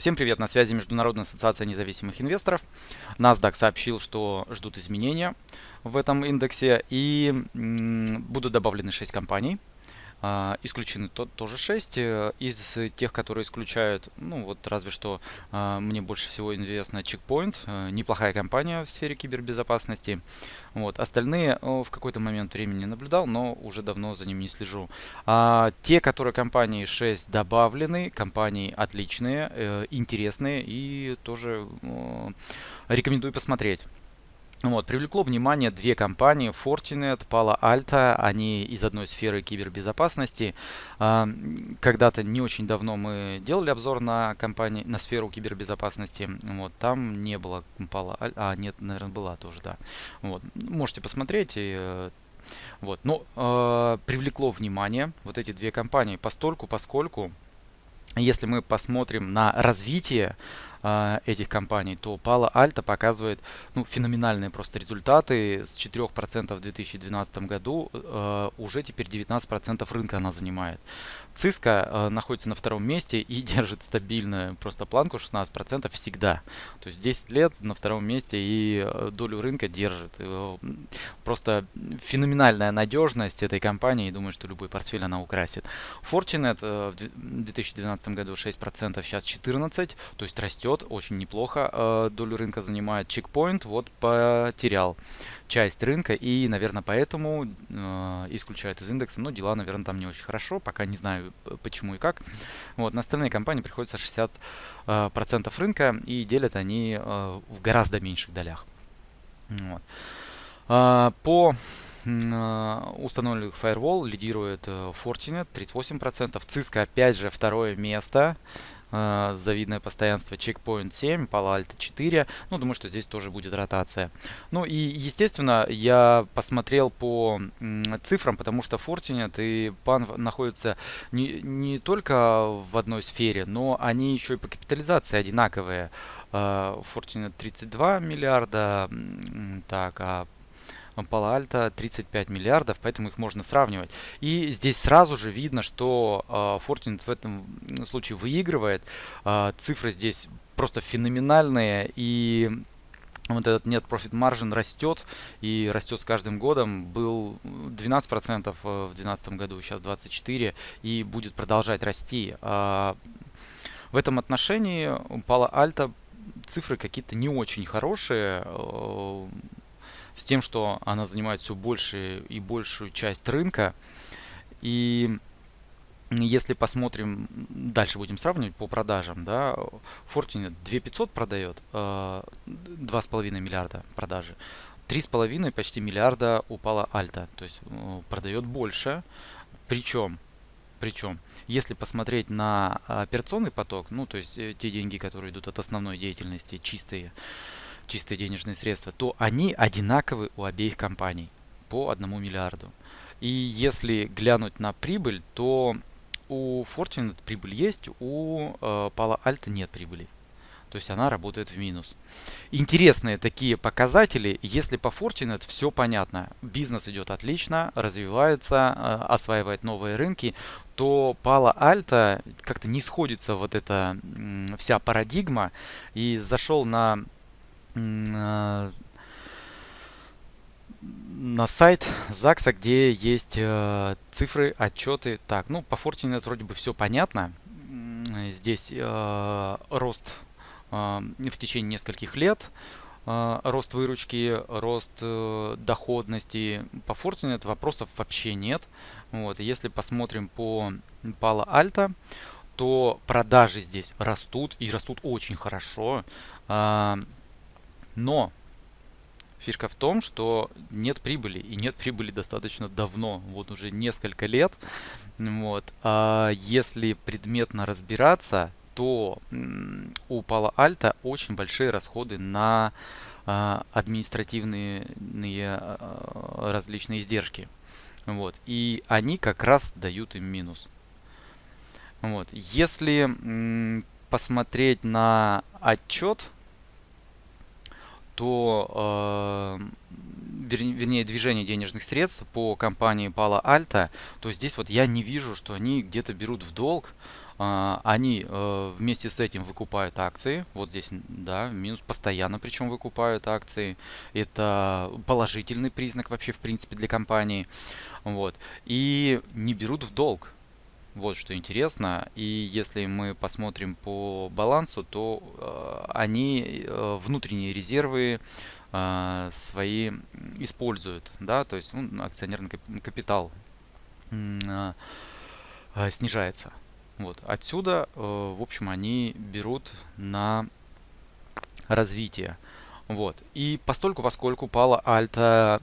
Всем привет, на связи Международная ассоциация независимых инвесторов. NASDAQ сообщил, что ждут изменения в этом индексе и будут добавлены 6 компаний. А, исключены то, тоже 6 э, из тех, которые исключают, ну вот разве что а, мне больше всего известно Checkpoint, э, неплохая компания в сфере кибербезопасности. Вот. Остальные в какой-то момент времени наблюдал, но уже давно за ними не слежу. А те, которые компании 6 добавлены, компании отличные, э, интересные и тоже рекомендую посмотреть. Вот, привлекло внимание две компании, Fortinet, Palo Alto, они из одной сферы кибербезопасности. А, когда-то не очень давно мы делали обзор на компании, на сферу кибербезопасности. Вот, там не было Palo Alto, а нет, наверное, была тоже, да. Вот, можете посмотреть. Э, вот, но э, привлекло внимание вот эти две компании постольку, поскольку если мы посмотрим на развитие э, этих компаний, то Palo Alto показывает ну, феноменальные просто результаты. С 4% в 2012 году э, уже теперь 19% рынка она занимает. Cisco э, находится на втором месте и держит стабильную просто планку 16% всегда. То есть 10 лет на втором месте и э, долю рынка держит. Э, просто феноменальная надежность этой компании. И думаю, что любой портфель она украсит. Fortinet э, в 2012 году 6%, сейчас 14%. То есть растет очень неплохо. Э, долю рынка занимает. Checkpoint вот потерял часть рынка и, наверное, поэтому э, исключают из индекса. Но дела, наверное, там не очень хорошо. Пока не знаю почему и как. Вот, на остальные компании приходится 60% э, рынка и делят они в гораздо меньших долях. Вот. По установленных Firewall лидирует Fortinet 38%, Cisco опять же второе место э, завидное постоянство, Checkpoint 7, Palo Alto 4. Ну, думаю, что здесь тоже будет ротация. Ну и, естественно, я посмотрел по цифрам, потому что Fortinet и PAN находятся не, не только в одной сфере, но они еще и по капитализации одинаковые. Uh, Fortinet 32 миллиарда, так, а Alto 35 миллиардов, поэтому их можно сравнивать. И здесь сразу же видно, что э, Fortinet в этом случае выигрывает. Э, цифры здесь просто феноменальные и вот этот нет профит маржин растет и растет с каждым годом. Был 12% в 2012 году, сейчас 24% и будет продолжать расти. В этом отношении Palo Alto цифры какие-то не очень хорошие с тем, что она занимает все больше и большую часть рынка. И если посмотрим, дальше будем сравнивать по продажам, да, Fortinet 2500 продает, э, 2,5 миллиарда продажи. 3,5 почти миллиарда упала Альта, то есть э, продает больше. Причем, причем, если посмотреть на операционный поток, ну то есть э, те деньги, которые идут от основной деятельности, чистые, чистые денежные средства, то они одинаковы у обеих компаний по одному миллиарду. И если глянуть на прибыль, то у Fortinet прибыль есть, у э, Palo Alto нет прибыли. То есть она работает в минус. Интересные такие показатели. Если по Fortinet все понятно, бизнес идет отлично, развивается, э, осваивает новые рынки, то Palo Alto как-то не сходится вот эта вся парадигма. И зашел на на сайт ЗАГСа, где есть э, цифры, отчеты. Так, ну по Fortinet вроде бы все понятно. Здесь э, рост э, в течение нескольких лет, э, рост выручки, рост э, доходности. По Fortinet вопросов вообще нет. Вот, если посмотрим по Palo Alto, то продажи здесь растут и растут очень хорошо. Э, но фишка в том, что нет прибыли. И нет прибыли достаточно давно, вот уже несколько лет. Вот. А если предметно разбираться, то у Palo Alto очень большие расходы на а, административные а, различные издержки. Вот. И они как раз дают им минус. Вот. Если посмотреть на отчет то э, вернее, движение денежных средств по компании Palo Alto, то здесь вот я не вижу, что они где-то берут в долг. А, они э, вместе с этим выкупают акции. Вот здесь, да, минус постоянно причем выкупают акции. Это положительный признак вообще в принципе для компании. Вот. И не берут в долг. Вот что интересно. И если мы посмотрим по балансу, то э, они э, внутренние резервы э, свои используют. Да? То есть ну, акционерный капитал э, э, снижается. Вот. Отсюда, э, в общем, они берут на развитие. Вот. И постольку, поскольку пала альта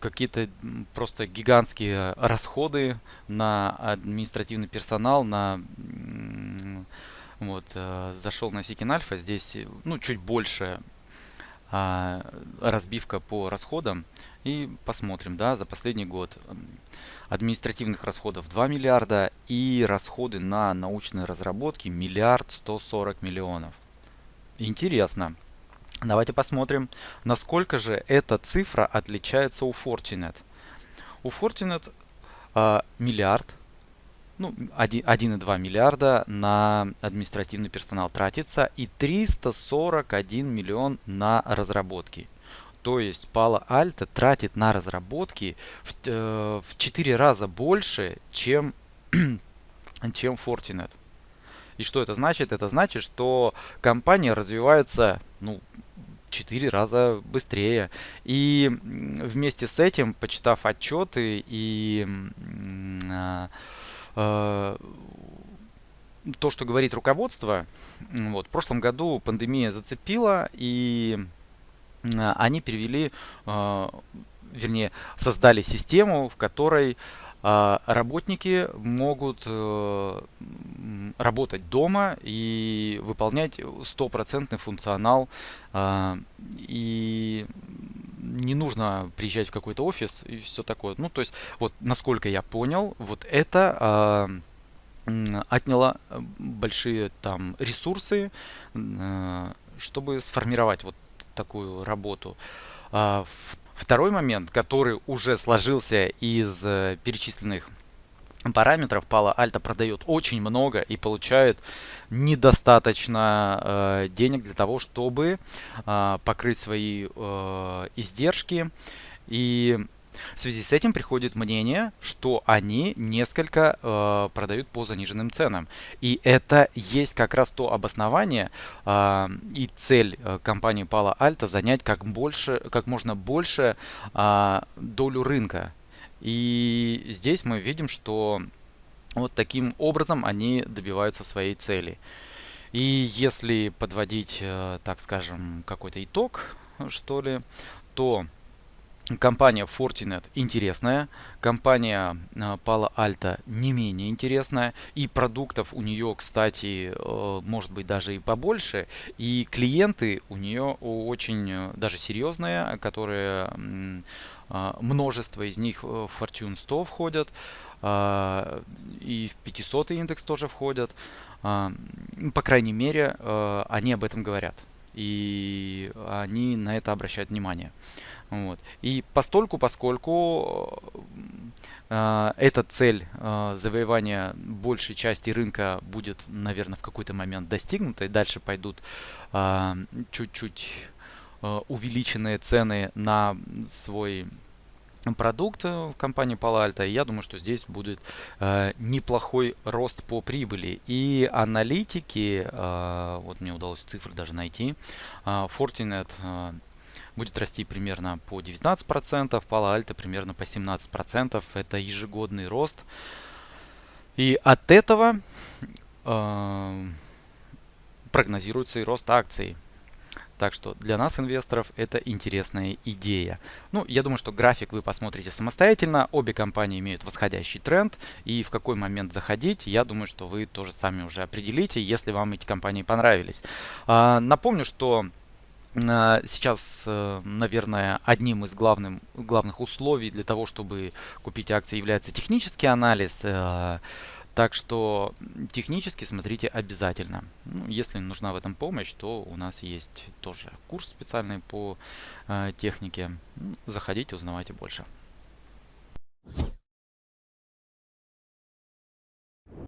какие-то просто гигантские расходы на административный персонал, на вот, э, зашел на Сикин Альфа, здесь ну, чуть больше а, разбивка по расходам. И посмотрим, да, за последний год административных расходов 2 миллиарда и расходы на научные разработки миллиард 140 миллионов. Интересно. Давайте посмотрим, насколько же эта цифра отличается у Fortinet. У Fortinet э, миллиард, ну 1,2 миллиарда на административный персонал тратится и 341 миллион на разработки. То есть Palo Alto тратит на разработки в, э, в 4 раза больше, чем, чем Fortinet. И что это значит? Это значит, что компания развивается ну, 4 раза быстрее. И вместе с этим, почитав отчеты и э, то, что говорит руководство, вот, в прошлом году пандемия зацепила, и э, они перевели, э, вернее, создали систему, в которой э, работники могут э, работать дома и выполнять стопроцентный функционал. И не нужно приезжать в какой-то офис и все такое. Ну, то есть, вот насколько я понял, вот это а, отняло большие там ресурсы, а, чтобы сформировать вот такую работу. Второй момент, который уже сложился из э, перечисленных параметров Palo Alto продает очень много и получает недостаточно э, денег для того, чтобы э, покрыть свои э, издержки. И в связи с этим приходит мнение, что они несколько э, продают по заниженным ценам. И это есть как раз то обоснование э, и цель э, компании Palo Alto занять как, больше, как можно больше э, долю рынка. И здесь мы видим, что вот таким образом они добиваются своей цели. И если подводить, э, так скажем, какой-то итог, что ли, то компания Fortinet интересная, компания э, Palo Alto не менее интересная, и продуктов у нее, кстати, э, может быть даже и побольше, и клиенты у нее очень даже серьезные, которые множество из них в Fortune 100 входят, и в 500 индекс тоже входят. А, по крайней мере, они об этом говорят. И они на это обращают внимание. Вот. И постольку, поскольку э, эта цель э, завоевания большей части рынка будет, наверное, в какой-то момент достигнута, и дальше пойдут чуть-чуть э, увеличенные цены на свой продукт в компании Palo я думаю, что здесь будет э, неплохой рост по прибыли. И аналитики, э, вот мне удалось цифры даже найти, э, Fortinet э, будет расти примерно по 19%, Palo Alto примерно по 17%. Это ежегодный рост. И от этого э, прогнозируется и рост акций. Так что для нас, инвесторов, это интересная идея. Ну, я думаю, что график вы посмотрите самостоятельно. Обе компании имеют восходящий тренд. И в какой момент заходить, я думаю, что вы тоже сами уже определите, если вам эти компании понравились. А, напомню, что Сейчас, э, наверное, одним из главным, главных условий для того, чтобы купить акции, является технический анализ. Э, Так что технически смотрите обязательно. Ну, если нужна в этом помощь, то у нас есть тоже курс специальный по э, технике. Заходите, узнавайте больше.